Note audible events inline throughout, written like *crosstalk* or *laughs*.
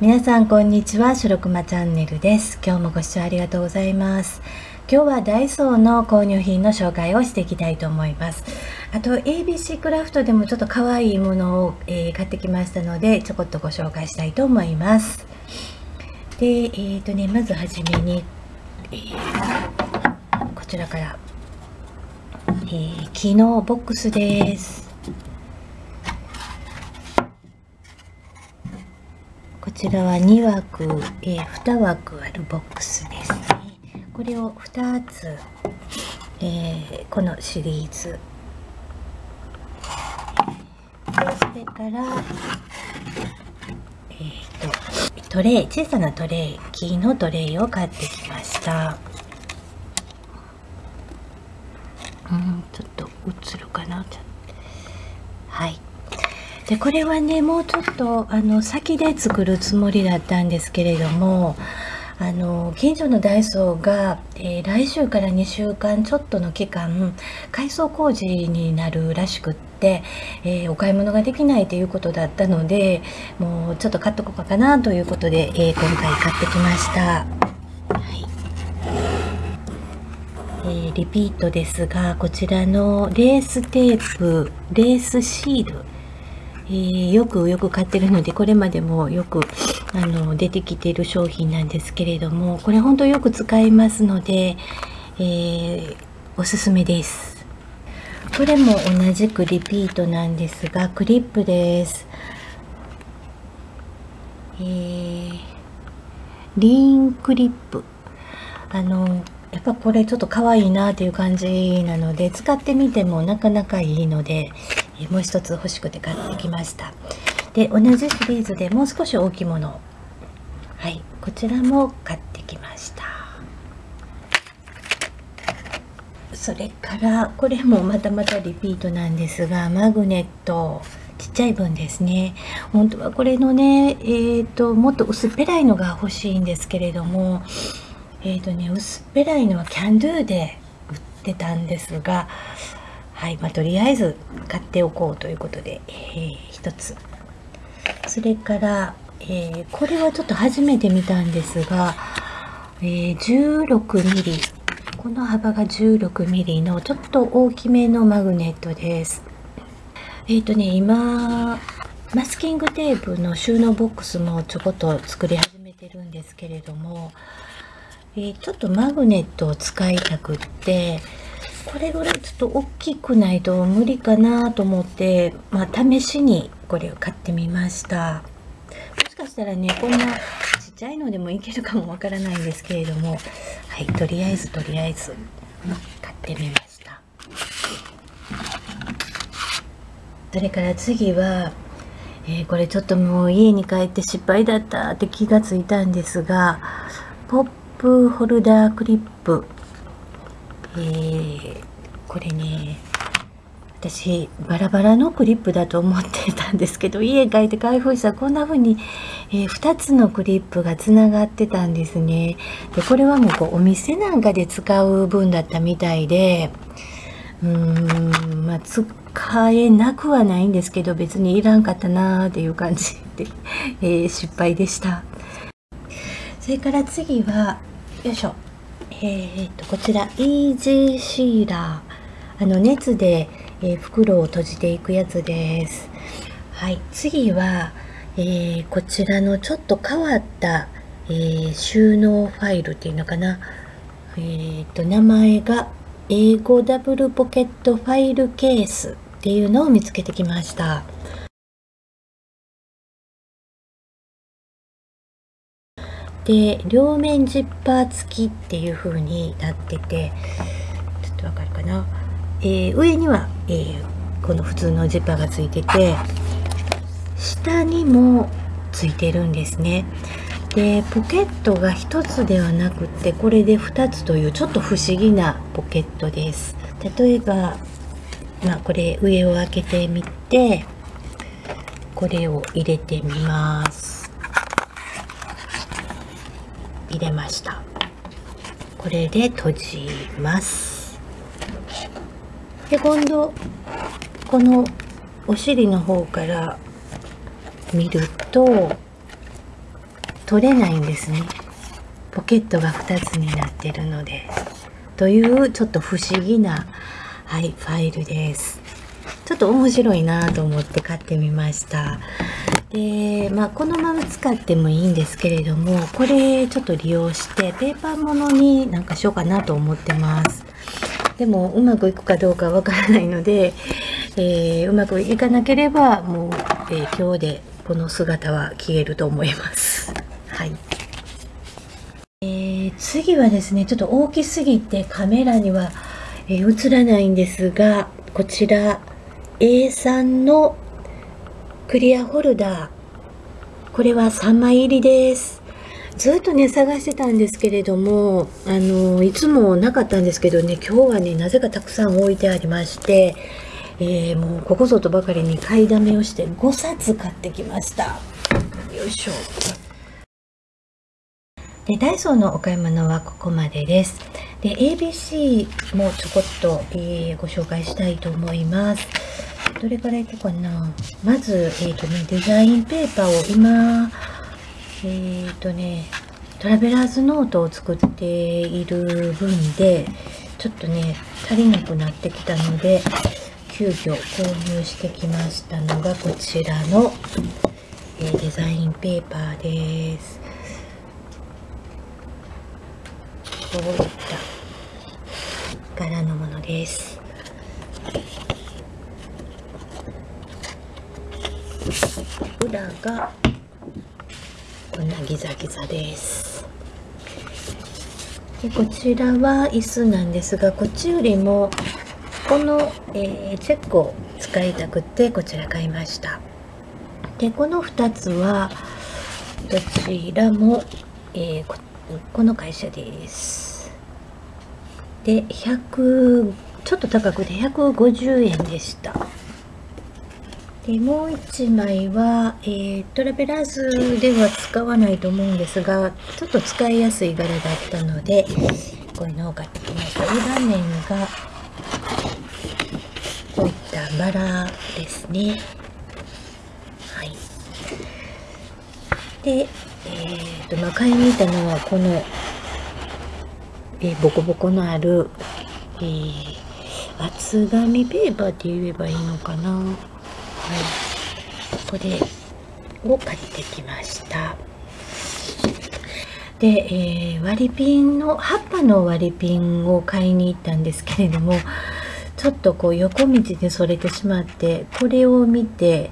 皆さんこんにちは白熊チャンネルです。今日もご視聴ありがとうございます。今日はダイソーの購入品の紹介をしていきたいと思います。あと ABC クラフトでもちょっと可愛いものを、えー、買ってきましたのでちょこっとご紹介したいと思います。でえーとねまずはじめに、えー、こちらから、えー、木のボックスです。こちらは2枠、えー、2枠あるボックスですね。これを2つ、えー、このシリーズ。それからえーと、トレイ小さなトレイ木のトレイを買ってきました。うんちょっと映るかなはいでこれはねもうちょっとあの先で作るつもりだったんですけれどもあの近所のダイソーが、えー、来週から2週間ちょっとの期間改装工事になるらしくって、えー、お買い物ができないということだったのでもうちょっと買っとこうかなということで、えー、今回買ってきました。はいえー、リピートですがこちらのレーステープレースシールえー、よくよく買ってるのでこれまでもよくあの出てきている商品なんですけれどもこれ本当よく使いますので、えー、おすすめです。これも同じくリピートなんですがクリップです。えー、リーンクリップ。あのやっぱこれちょっと可愛いなっていう感じなので使ってみてもなかなかいいのでもう一つ欲しくて買ってきました。で同じシリーズでもう少し大きいもの。はいこちらも買ってきました。それからこれもまたまたリピートなんですがマグネット。ちっちゃい分ですね。本当はこれのねえっ、ー、ともっと薄っぺらいのが欲しいんですけれどもえっ、ー、とね薄っぺらいのはキャンドゥで売ってたんですがはいまあ、とりあえず買っておこうということで、えー、1つ。それから、えー、これはちょっと初めて見たんですが、えー、16ミリ。この幅が16ミリのちょっと大きめのマグネットです。えっ、ー、とね今マスキングテープの収納ボックスもちょこっと作り始めてるんですけれども、えー、ちょっとマグネットを使いたくってこれぐらいちょっと大きくないと無理かなと思って、まあ、試しにこれを買ってみました。もしかしたらねこんなちっちゃいのでもいけるかもわからないんですけれども。はいとりあえずとりあえず買ってみました。それから次はえー、これちょっともう家に帰って失敗だったって気がついたんですがポップホルダークリップ。えー、これね私バラバラのクリップだと思ってたんですけど家帰って開封したらこんな風に、えー、2つのクリップがつながってたんですね。でこれはもうこうお店なんかで使う分だったみたいでうーんまあ使えなくはないんですけど別にいらんかったなーっていう感じで、*laughs* えー、失敗でした。それから次はよいしょ。えーと、こちらイージーシーラーあの熱で、えー、袋を閉じていくやつです。はい次は、えー、こちらのちょっと変わった、えー、収納ファイルっていうのかな。えーと名前が英語ダブルポケットファイルケースっていうのを見つけてきました。で両面ジッパー付きっていう風になっててちょっとわかるかな、えー、上には、えー、この普通のジッパーが付いてて下にも付いてるんですね。でポケットが1つではなくてこれで2つというちょっと不思議なポケットです。例えばまあこれ上を開けてみてこれを入れてみます。入れました。これで閉じます。で今度このお尻の方から見ると取れないんですね。ポケットが2つになってるので。というちょっと不思議な、はい、ファイルです。ちょっと面白いなと思って買ってみました。でまあこのまま使ってもいいんですけれどもこれちょっと利用してペーパーものになんかしようかなと思ってます。でもうまくいくかどうかわからないので、えー、うまくいかなければもう、えー、今日でこの姿は消えると思います。はい。えー、次はですねちょっと大きすぎてカメラには、え映らないんですがこちら。A3 のクリアホルダー。これは3枚入りです。ずっとね探してたんですけれどもあのいつもなかったんですけどね今日はねなぜかたくさん置いてありましてえー、もうここぞとばかりに買いだめをして5冊買ってきました。よいしょ。でダイソーのお買い物はここまでです。で ABC もちょこっと、えー、ご紹介したいと思います。どれからいこうかな。まず、えっ、ー、とね、デザインペーパーを今、えっ、ー、とね、トラベラーズノートを作っている分で、ちょっとね、足りなくなってきたので、急遽購入してきましたのがこちらの、えー、デザインペーパーです。こういった柄のものです。裏がこんなギザギザです。でこちらは椅子なんですがこっちよりもこの、えー、チェックを使いたくてこちら買いました。でこの2つはどちらも、えー、ここの会社です。で100ちょっと高くて150円でした。でもう1枚は、えー、トラベラーズでは使わないと思うんですがちょっと使いやすい柄だったのでこういうのを買ってきました裏面がこういったバラですね。はい。でえーとまあ、買いに行ったのはこの、えー、ボコボコのある、えー、厚紙ペーパーって言えばいいのかな。これを買ってきました。で、えー、割りピンの葉っぱの割りピンを買いに行ったんですけれどもちょっとこう横道でそれてしまってこれを見て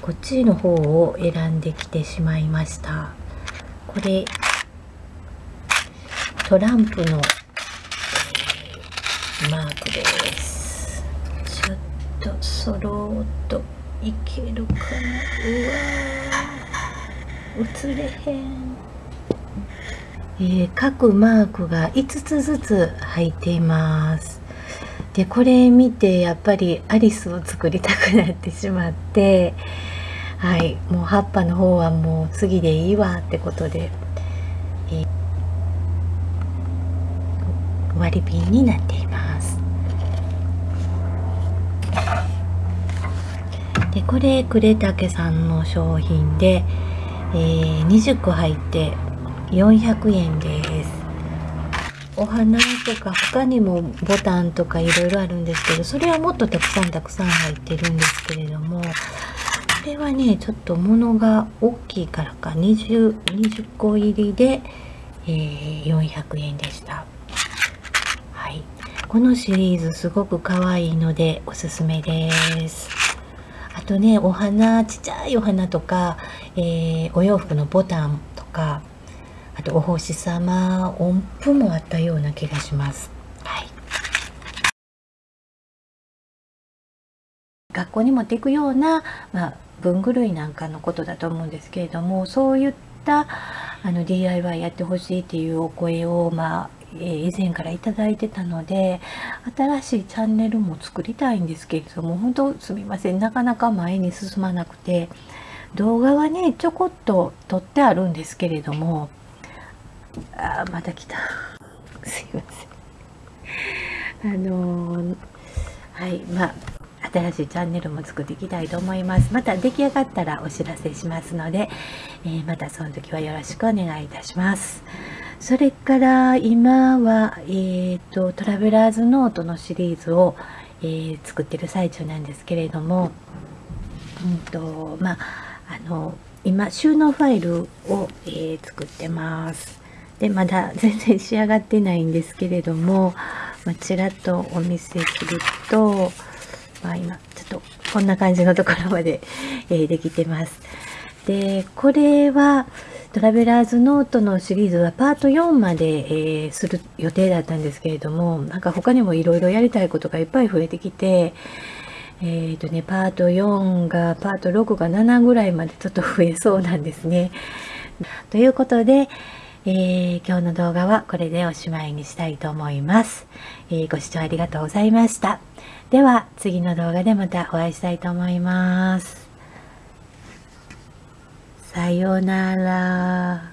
こっちの方を選んできてしまいました。これトランプの、マークです。ちょっとそろっと。いけるかな？うわ映れへん。えー、各マークが5つずつ入っています。でこれ見てやっぱりアリスを作りたくなってしまってはいもう葉っぱの方はもう次でいいわってことで、えー、割りピンになっています。でこれ呉竹さんの商品で、えー、20個入って400円です。お花とか他にもボタンとかいろいろあるんですけどそれはもっとたくさんたくさん入ってるんですけれどもこれはねちょっと物が大きいからか 20, 20個入りで、えー、400円でした。はい。このシリーズすごく可愛いのでおすすめです。あとねお花ちっちゃいお花とか、えー、お洋服のボタンとかあとお星様音符もあったような気がします。はい、学校に持っていくような、まあ、文具類なんかのことだと思うんですけれどもそういったあの DIY やってほしいっていうお声を、まあ、え以前から頂いてたので新しいチャンネルも作りたいんですけれども本当すみません。なかなか前に進まなくて動画はねちょこっと撮ってあるんですけれどもあまた来た。*laughs* すいません。あのー、はいまあ新しいチャンネルも作っていきたいと思います。また出来上がったらお知らせしますので、えー、またその時はよろしくお願いいたします。それから今は、えーと、トラベラーズノートのシリーズを、えー、作ってる最中なんですけれども、うんとまあ、あの今収納ファイルを、えー、作ってます。でまだ *laughs* 全然仕上がってないんですけれども、まあ、ちらっとお見せすると、まあ、今ちょっとこんな感じのところまで、えー、できてます。でこれはトラベラーズノートのシリーズはパート4まで、えー、する予定だったんですけれども、なんか他にもいろいろやりたいことがいっぱい増えてきて、えっ、ー、とね、パート4が、パート6が7ぐらいまでちょっと増えそうなんですね。ということで、えー、今日の動画はこれでおしまいにしたいと思います、えー、ご視聴ありがとうございました。では次の動画でまたお会いしたいと思います。さようなら。